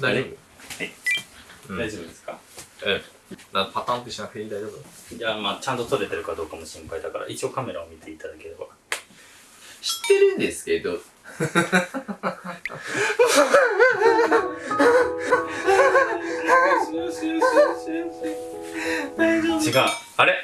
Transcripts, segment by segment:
大丈はい。うん大丈夫ですか？夫うん。なパターンってしなくていい大丈夫いや、まあ、ちゃんと撮れてるかどうかも心配だから、一応カメラを見ていただければ。知ってるんですけど。違う。あれ？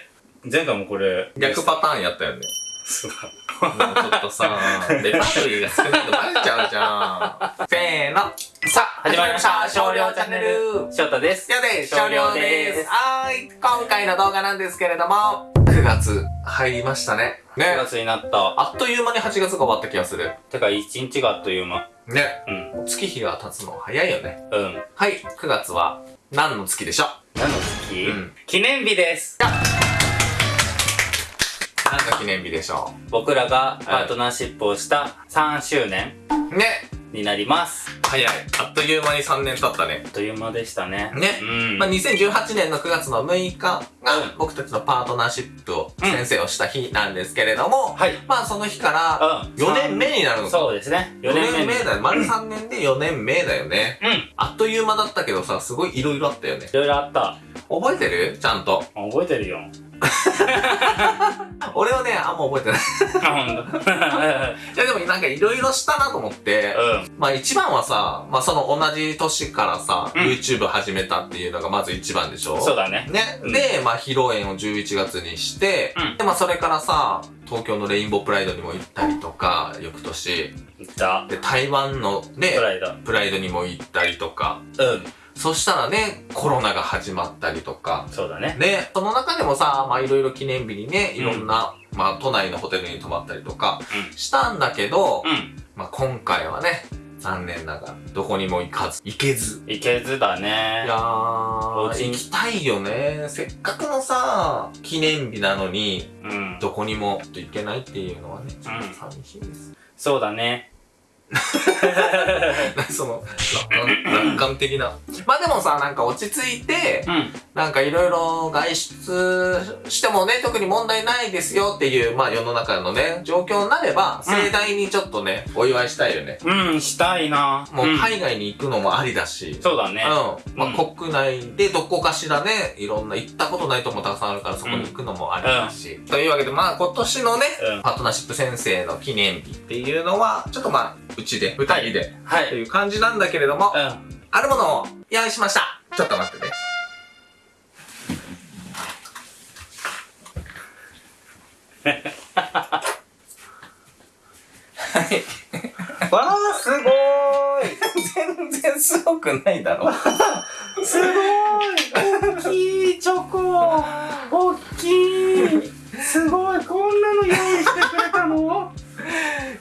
前回もこれ、逆パターンやったよね。そうだ。もうちょっとさ、レパートリーが少ないとバレちゃうじゃん。せーの。さあ、始まりました少量チャンネル翔太です。やで、少少量量でですす。はーい。今回の動画なんですけれども、9月入りましたね。9ね。月になった。あっという間に8月が終わった気がする。てか、一日があっという間。ね。うん。月日が経つの早いよね。うん。はい。9月は何の月でしょう？何の月、うん記念日です。何の記念日でしょ僕らがパートナーシップをした3周年うね。になります。早い。あっという間に3年経ったね。あっという間でしたね。ねうん。まあ、2018年の9月の6日がうん僕たちのパートナーシップを先生をした日なんですけれども、はい。まあその日からうん。4年目になるのか。そうですね。4 4年目だよ。丸3年で4年目だよね。うん。あっという間だったけどさ、すごい色々あったよね。いろいろあった。覚えてる？ちゃんと。覚えてるよ。俺はね、あんま覚えてない。あ、ほんと。いやでもなんか色々したなと思って、うん。まあ一番はさ、まあその同じ年からさ、うん YouTube 始めたっていうのがまず一番でしょそうだね。ね、うんで、まあ披露宴を11月にして、うんで、まあそれからさ、東京のレインボープライドにも行ったりとか、翌年、じゃあ、で、台湾のねプ、ライド。プライドにも行ったりとか、うん。そしたらね、コロナが始まったりとか、そうだね。ね、その中でもさ、まあいろいろ記念日にね、いろんな、まあ都内のホテルに泊まったりとかうしたんだけど、ん。うん。まあ今回はね、残念ながら、どこにも行かず、行けず。いけずだねいやー、行きたいよね。せっかくのさ、記念日なのに、うん。どこにも行けないっていうのはね、ちょっうんと寂しいです。そうだね。その、楽楽観的な。まあでもさ、なんか落ち着いて、うん。なんかいろいろ外出してもね、特に問題ないですよっていう、まあ世の中のね、状況になれば、うん盛大にちょっとね、お祝いしたいよね。うん、したいな。もう海外に行くのもありだし、そうだね。うん。まあ、うん国内でどこかしらね、いろんな行ったことないとこもたくさんあるからそこに行くのもありだし。というわけで、まあ今年のね、うんパートナーシップ先生の記念日っていうのは、ちょっとまあ、うちで、二人で、はい。という感じなんだけれども、うん。あるものを用意しました。ちょっと待ってね。はい。わー、すごーい全然すごくないだろ。すごーい大きいチョコ大きい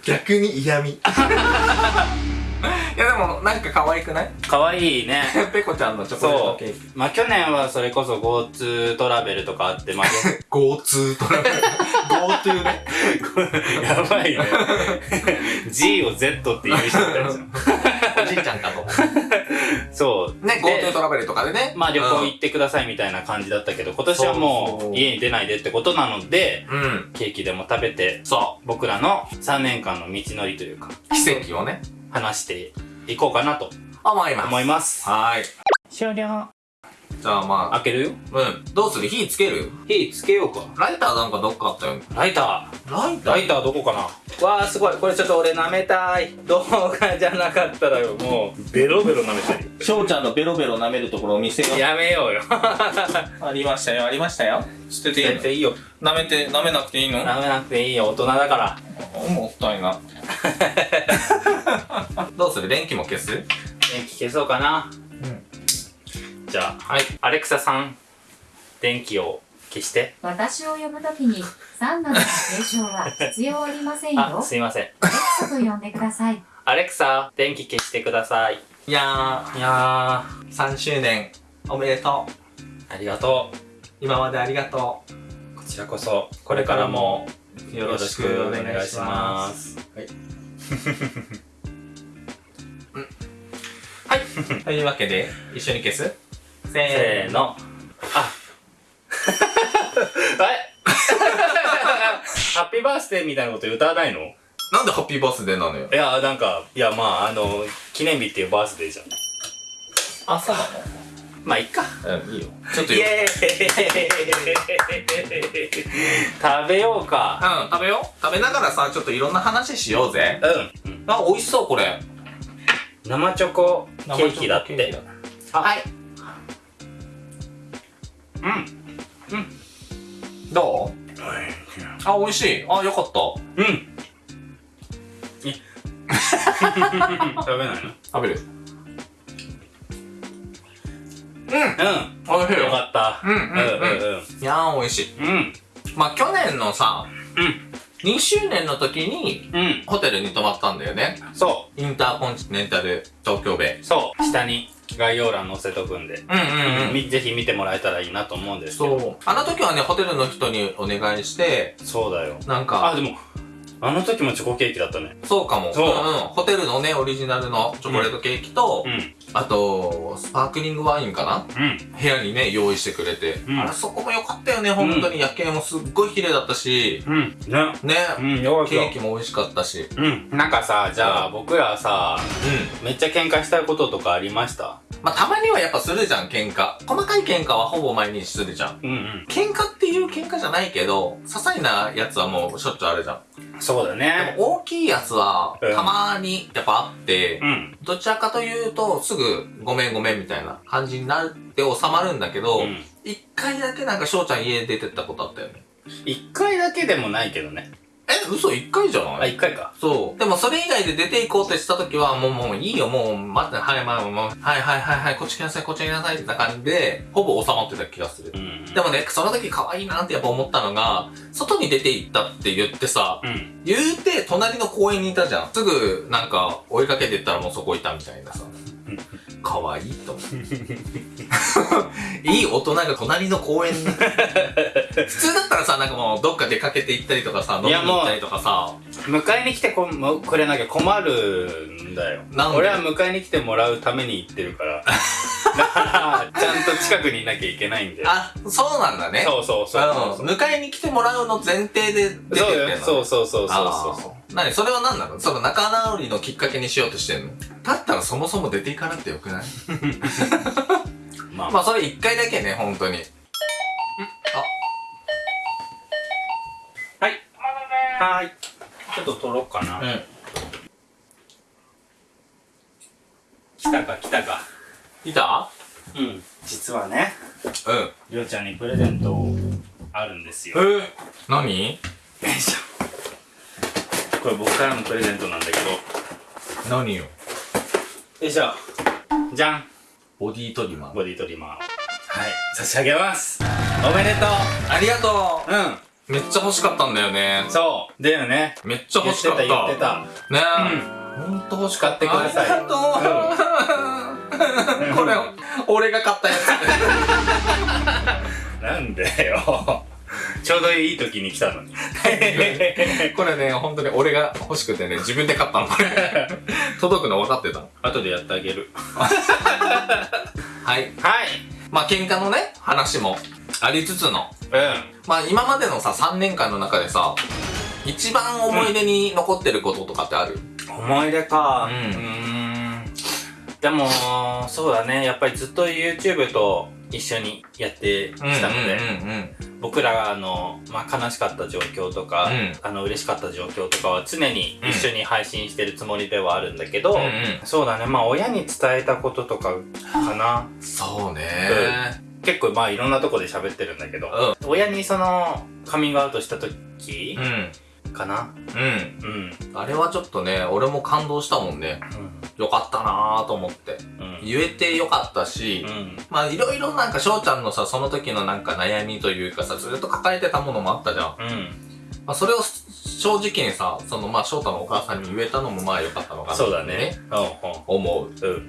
逆に嫌味。いやでも、なんか可愛くない？かわいいね。ペコちゃんのチョコレートケーキ。まあ去年はそれこそ GoTo トラベルとかあって、まあ、GoTo トラベル？GoTo ね。やばいね。G を Z って言う人いたじゃん。おじいちゃんか。そう。ね、で GoTo トラベルとかでね。まあ旅行行ってくださいみたいな感じだったけど、今年はもそう家に出ないでってことなので、う。ケーキでも食べて、そ僕らの3年間の道のりというか、う。奇跡をね。話していこうかなと思います。思います。はーい。終了。じゃあま開けるよ。あ、うん。どうする？火つける？火つけようか。ライターなんかどっかあったよね。ライタライー？ライターどこかなわーすごい。これちょっと俺舐めたい。動画じゃなかったらよ。もう、ベロベロ舐めたい。翔ちゃんのベロベロ舐めるところを見せよう。やめようよ。ありましたよ、ありましたよ。捨てていいの？全然いいよ。舐めて、舐めなくていいの？舐めなくていいよ。大人だから。もったいな。どうする？電気も消す？電気消そうかな。うん。じゃあ、はい。アレクサさん、電気を消して。私を呼ぶときにサンナの継承は必要ありませんよ。あ、すいません。アレクサと呼んでください。アレクサ、電気消してください。いやいやー、3周年、おめでとう。ー、ありがと今までありがとう。こちらこそ、これからもう。よろしくお願いします。す。はい。というわけで、一緒に消す？せせー。の。あ。え？ハッピーバースデーみたいなこと歌わないの？なんでハッピーバースデーなのよ？いや、なんか、いや、まあ、あの、記念日っていうバースデーじゃん。朝？なまあいっか。のうんいいよ。ちょっとよ。イエーイ。食べようか。うん食べよう。食べながらさちょっといろんな話しようぜ。うん。あ美味しそうこれ。生チョコケーキだって。あ。はいうん。どう？あ美味しい。あよかった。うん。い食べないの？食べる。うん。うん。美味しいよ。よかった。うんうんうん。うんうん。いやー美味しい。うん。まあ去年のさうん。2周年の時にうん。ホテルに泊まったんだよね。そインターコンチネンタル東京ベイ。うそう。下に概要欄載せとくんで。うんうんうん。みぜひ見てもらえたらいいなと思うんですけど。そう。あの時はねホテルの人にお願いしてそうだよ。なんか。あでもあの時もチョコケーキだったね。そうかも。そう。んん。ホテルのねオリジナルのチョコレートケーキと、うん。あとスパークリングワインかな？うん。部屋にね用意してくれて、うん。あれそこも良かったよね本当に。夜景もすっごい綺麗だったし。うん。ね。ね、うんよケーキも美味しかったし。うん。なんかさじゃあ僕らさうん。めっちゃ喧嘩したいこととかありました？まあたまにはやっぱするじゃん喧嘩。細かい喧嘩はほぼ毎日するじゃん。うんうん。喧嘩っていう喧嘩じゃないけど些細なやつはもうしょっちゅうあるじゃん。そうだでねも大きいやつはうん。たまにやっぱあって、うん。どちらかというとすぐごめんごめんみたいな感じになって収まるんだけどうん。一、回だけなんか翔ちゃん家出てったことあったよね。一回だけでもないけどねえ嘘一回じゃない？あ一回かそう。でもそれ以外で出て行こうってした時は、もうもういいよ、もう待って、はい、まあ、もう、はいはいはいはい、こっち来なさい、こっち来なさいってな感じで、ほぼ収まってた気がするう。んでもね、その時可愛いなってやっぱ思ったのが、外に出て行ったって言ってさ、うん言うて隣の公園にいたじゃん。すぐなんか追いかけてったらもうそこいたみたいなさ。可愛いと。いい大人が隣の公園に。普通だったらさ、なんかもうどっか出かけて行ったりとかさ、飲みに行ったりとかさ、迎えに来てこもくれなきゃ困るんだよ。俺は迎えに来てもらうために行ってるからだからちゃんと近くにいなきゃいけないんで。あ、そうなんだね。そうそうそう迎えに来てもらうの前提で出てってんそうそうそうそうそうあそー。何？それは何なの？その仲直りのきっかけにしようとしてんの？だったらそもそも出ていかなくてよくない？う まあ。まあそれ一回だけね、本当に。はーい。ちょっと取ろうかな、うん。来たか来たかいた？うん。実はねうん。りょうちゃんにプレゼントあるんですよ。えー、何？よいしょこれ僕からのプレゼントなんだけど。よ何よ？いしょじゃん。ボディトリマー。ボディトリマーを。はい。差し上げます。おめでとありがとう。うん。うめっちゃ欲しかったんだよね。そう。だよね。めっちゃ欲しかった。言ってた言ってた。ねうんえ。ほんと欲しかってくださいありがとう。これ、俺が買ったやつ。なんだよちょうどいい時に来たのに これね、本当に俺が欲しくてね、自分で買ったの、これ。届くの分かってたの。後でやってあげるはい。はいまあ、喧嘩のね、話もありつつの。うまあ、今までのさ、3年間の中でさ、一番思い出に残ってることとかってある、ん思い出か。うん。でもそうだね。やっぱりずっと YouTube と一緒にやってきたので、うんうん僕らの、まあ、悲しかった状況とか、うん。あの嬉しかった状況とかは常に一緒に配信してるつもりではあるんだけど、うんうん。そうだね。まあ親に伝えたこととかかな。そうね。結構まあいろんなとこで喋ってるんだけど、親にそのカミングアウトした時うん。かなうん。うんあれはちょっとね、俺も感動したもんね。よかったなぁと思って。うん言えてよかったし、うんまあいろいろなんか翔ちゃんのさ、その時のなんか悩みというかさ、ずっと抱えてたものもあったじゃん。うんまあそれを正直にさ、そのまあ翔太のお母さんに言えたのもまあよかったのかなそうだね。うん思う。うんうん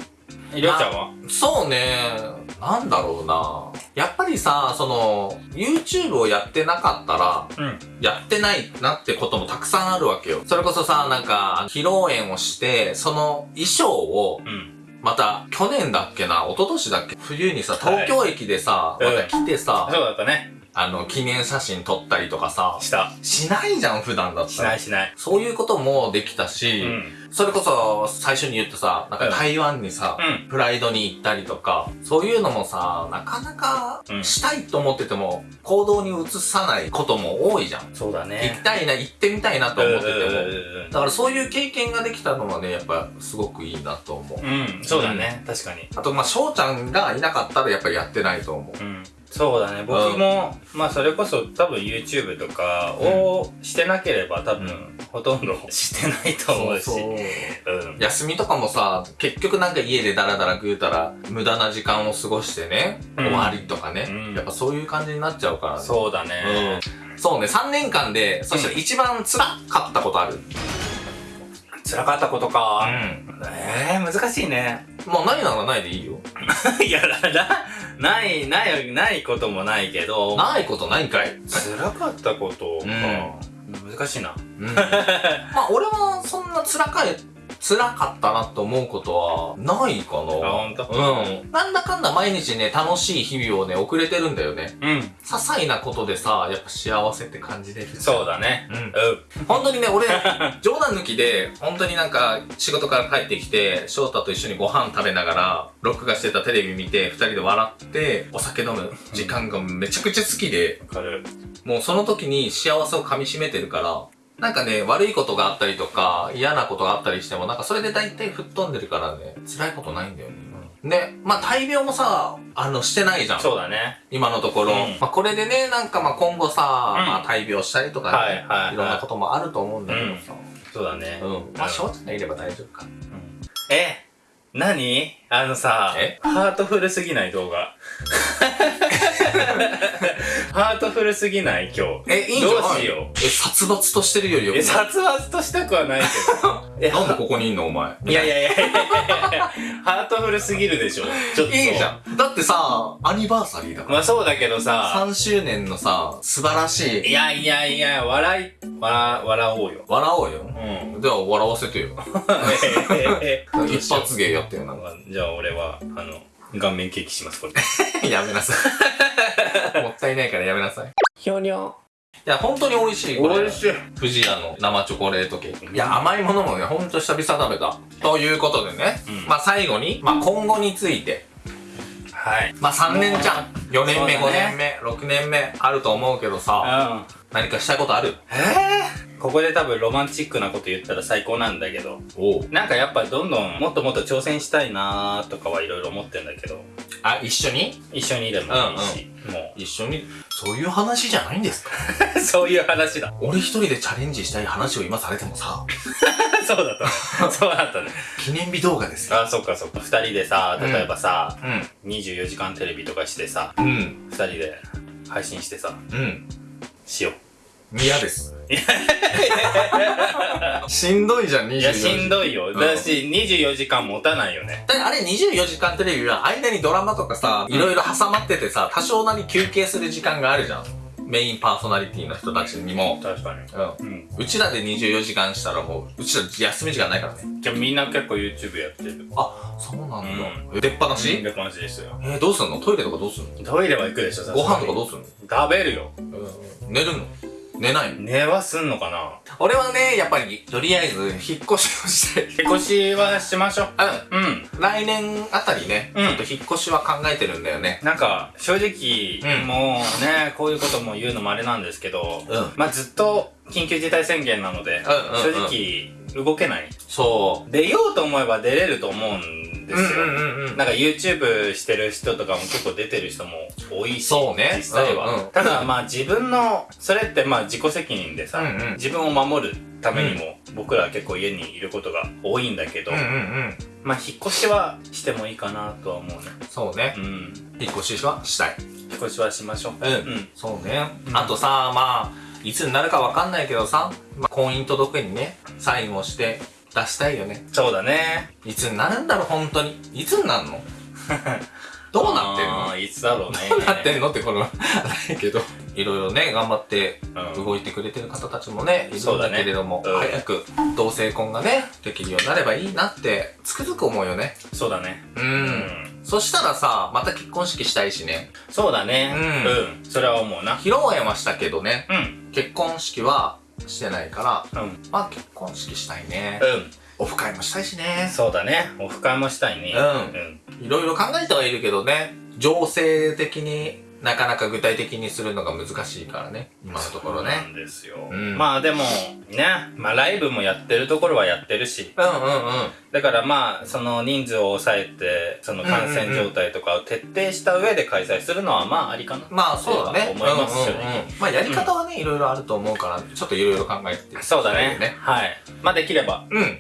りょうちゃんは？そうね、なんだろうなやっぱりさ、その、YouTube をやってなかったら、うん。やってないなってこともたくさんあるわけよ。それこそさ、なんか、披露宴をして、その衣装を、うん。また、去年だっけな、一昨年だっけ？冬にさ、はい。東京駅でさ、うん。また来てさ、そうだったね。あの、記念写真撮ったりとかさ、した。しないじゃん、普段だったら。しないしない。そういうこともできたし、うんそれこそ最初に言ったさ、なんか台湾にさ、うん。プライドに行ったりとか、そういうのもさ、なかなかうんしたいと思ってても、行動に移さないことも多いじゃん。そうだ行きね。たいな、行ってみたいなと思ってても。うんだからそういう経験ができたのはね、やっぱすごくいいなと思う。うん、そうだね。確かに。あと、まあ、翔ちゃんがいなかったらやっぱりやってないと思う。うん。そうだね。僕も、まあそれこそ多分 YouTube とかをしてなければ多分、うんほとんど してないと思うし。休みとかもさ、結局なんか家でダラダラ食うたら、無駄な時間を過ごしてね、うん終わりとかね、うんやっぱそういう感じになっちゃうからね。そうだね。うん。そうね、3年間で、そしたら一番辛かったことある。辛かったことか。ん。ええー、難しいね。もうないならないでいいよ。いや、な、ない、ない、ないこともないけど、ないことないんかい。辛かったことか。う難しいな。うん。まあ俺はそんな辛かい、辛かったなと思うことはないかな。あほんとうん。なんだかんだ毎日ね、楽しい日々をね、送れてるんだよね。うん。些細なことでさ、やっぱ幸せって感じれる。そうだね。うんう。ん。本当にね、俺、冗談抜きで、本当になんか、仕事から帰ってきて、翔太と一緒にご飯食べながら、録画してたテレビ見て、二人で笑って、お酒飲む時間がめちゃくちゃ好きで、わかる。もうその時に幸せを噛み締めてるから、なんかね、悪いことがあったりとか、嫌なことがあったりしても、なんかそれで大体吹っ飛んでるからね、辛いことないんだよね。ね、まあ大病もさ、あの、してないじゃん。そうだね。今のところ。うんまあこれでね、なんかまあ今後さ、うんまあ大病したりとかね、はいはいはいろんなこともあると思うんだけどさ。そうだね。うん。まあ翔ちゃんがいれば大丈夫か。え何？あのさえ、ハートフルすぎない動画。ハートフルすぎない今日。え、いいんじゃないどうしよえ、殺伐としてるよりよくえ、殺伐としたくはないけど。え、なんでここにいんのお前？いやいやいやいやいや ハートフルすぎるでしょ。ちょっと。いいじゃん。だってさ、アニバーサリーだから。まあそうだけどさ、3周年のさ、素晴らしい。いやいやいや、笑い、笑、笑おうよ。笑おうよ。うん。では笑わせてよ。一発芸やってよ、な。じゃあ俺は、あの、顔面ケーキします、これ。やめなさい。もったいないからやめなさい。ひょにょ。いや、本当に美味しい。これ美味しい。富士屋の生チョコレートケーキ。いや、甘いものもね、ほんと久々食べた。ということでね、うんまあ最後に、まあ今後について、はい。まあ3年じゃん。4年目、5ね年目、6年目あると思うけどさ、うん。何かしたいことある？えー、ここで多分ロマンチックなこと言ったら最高なんだけど、なんかやっぱどんどんもっともっと挑戦したいなーとかはいろいろ思ってんだけど、あ、一緒に？一緒にいればいいし、も一緒に、そういう話じゃないんですか？う、そういう話だ。俺一人でチャレンジしたい話を今されてもさ、そうだったね。そうだったね。記念日動画ですよ。あ、そっかそっか。二人でさ、例えばさ、う24時間テレビとかしてさ、ん。うん。二人で配信してさ、うん。しよう。嫌です。しんどいじゃん、24いや、しんい。どいよ。んだし、24時間持たないよね。だってあれ24時間テレビは間にドラマとかさ、いろいろ挟まっててさ、多少なり休憩する時間があるじゃん。メインパーソナリティの人たちにも。確かに。うん。うん。うちらで24時間したらもう、うちら休み時間ないからね。じゃあみんな結構 YouTube やってる。あ、そうなんだ。う出っ放し、って感じですよ。えー、どうすんの？トイレとかどうすんの？トイレは行くでしょ、ご飯とかどうすんの？食べるよ。寝るの？寝ないの？寝はすんのかな？俺はね、やっぱり、とりあえず、引っ越しをしたい。引っ越しはしましょう。うん。うん。来年あたりね、うんちょっと引っ越しは考えてるんだよね。なんか、正直、うんもうね、こういうことも言うのもあれなんですけど、うん。まあずっと緊急事態宣言なので、うんうんうん正直動けない。そ出ようと思えば出れると思うんでう。すよ。なんか YouTube してる人とかも結構出てる人も多いし、そうね実際は。うんうんただまあ自分の、それってまあ自己責任でさ、うんうん自分を守るためにも、僕らは結構家にいることが多いんだけど、うんうんうん。まあ引っ越しはしてもいいかなとは思うね。そうねう。ん。引っ越しはしたい。引っ越しはしましょう。うんうん。そうね。うんあとさ、まあ、いつになるかわかんないけどさ、まあ、婚姻届にね、サインをして出したいよね。そうだね。いつになるんだろう、本当に。いつになるの？どうなってんの？いつだろうね。どうなってんのってこの、ないけど。いろいろね、頑張ってうん動いてくれてる方たちもね、いるんだそうだねけれども、うん早く同性婚がね、できるようになればいいなって、つくづく思うよね。そうだね。う。。うんそしたらさ、また結婚式したいしね。そうだね。うんうん。それは思うな。披露宴はしたけどね、うん。結婚式はしてないから、うん。まあ結婚式したいね。うん。オフ会もしたいしね。そうだね。オフ会もしたいね。うんいろいろ考えてはいるけどね、情勢的になかなか具体的にするのが難しいからね、今のところそうなね。んですよ。うんまあでも、ね。まあライブもやってるところはやってるし。うんうんうん。だからまあ、その人数を抑えて、その感染状態とかを徹底した上で開催するのはまあありかな。まあそうだね。思いますよね。まあやり方はね、いろいろあると思うから、ちょっといろいろ考えて。そうだね。はい。まあできれば、うん、うん。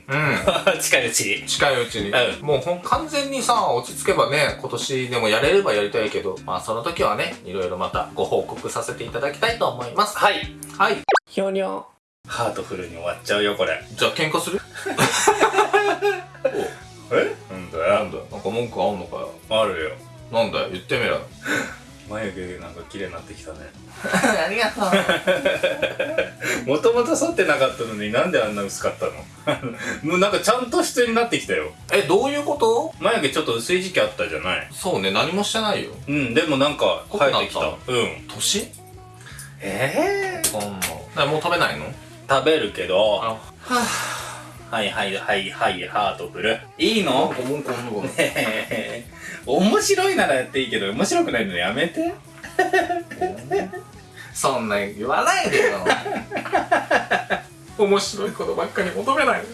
近いうちに。近いうちに、うもうほん完全にさ落ち着けばね今年でもやれればやりたいけどまあその時はねいろいろまたご報告させていただきたいと思いますはい。はいひょにょ。ハートフルに終わっちゃうよ、これ。じゃあ喧嘩する？え？なんだなんだよなんか文句あんのかよあるよ。なんだよ言ってみろよ 眉毛なんか綺麗になってきたね。ありがとう。もともと剃ってなかったのになんであんな薄かったの？もうなんかちゃんと質になってきたよ。えどういうこと？眉毛ちょっと薄い時期あったじゃない。そうね何もしてないよ。うん、でもなんか生えてきた。うん。年？ええそんな。だもう食べないの？食べるけど、あはいはいはいはい、ハートフル。いいの？文句あんのかねえ。面白いならやっていいけど、面白くないのやめて。そんな言わないでよ。面白いことばっかり求めないで。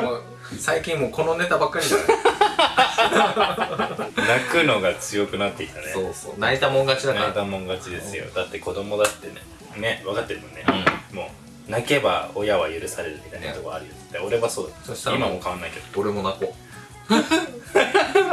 も最近もうこのネタばっかりじゃない泣くのが強くなってきたね。そうそう。泣いたもん勝ちだから。泣いたもん勝ちですよ。だって子供だってね、ね、分かってるもんね。うもう、泣けば親は許されるみたいなとこあるよ。で俺はそう今も変わんないけど。俺も泣こう